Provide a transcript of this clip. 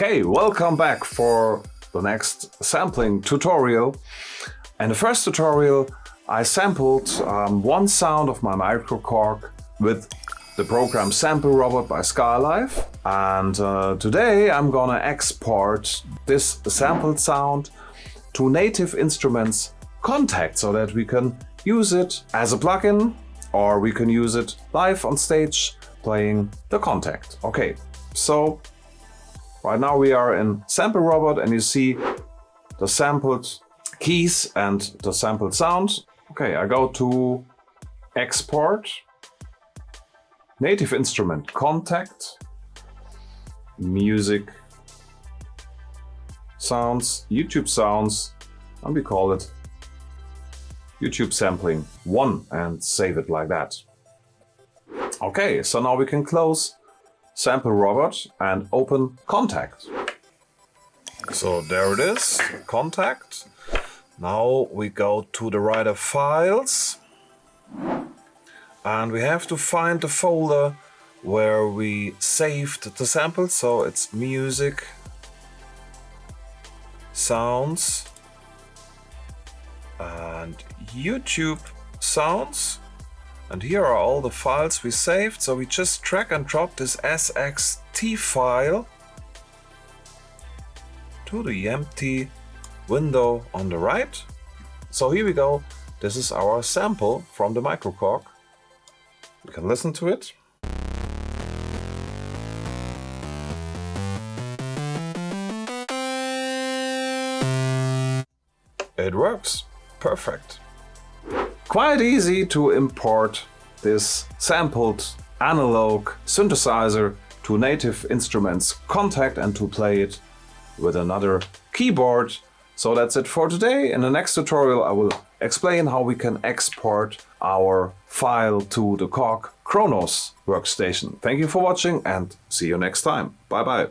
Okay, welcome back for the next sampling tutorial. In the first tutorial, I sampled um, one sound of my microKORG with the program Sample Robot by Skylife. And uh, today I'm gonna export this sampled sound to Native Instruments Kontakt so that we can use it as a plugin or we can use it live on stage playing the Kontakt. Okay, so right now we are in Sample Robot and you see the sampled keys and the sampled sound. Okay, I go to export, native instrument Kontakt, music, sounds, YouTube sounds, and we call it YouTube sampling 1 and save it like that. Okay, so now we can close Sample Robot and open Kontakt. So there it is, Kontakt. Now we go to the writer files and we have to find the folder where we saved the sample. So it's music, sounds, and YouTube sounds. And here are all the files we saved. So we just drag and drop this SXT file to the empty window on the right. So here we go. This is our sample from the microKORG. We can listen to it. It works. Perfect. Quite easy to import this sampled analog synthesizer to Native Instruments Kontakt and to play it with another keyboard. So that's it for today. In the next tutorial I will explain how we can export our file to the Korg Kronos workstation. Thank you for watching and see you next time. Bye bye.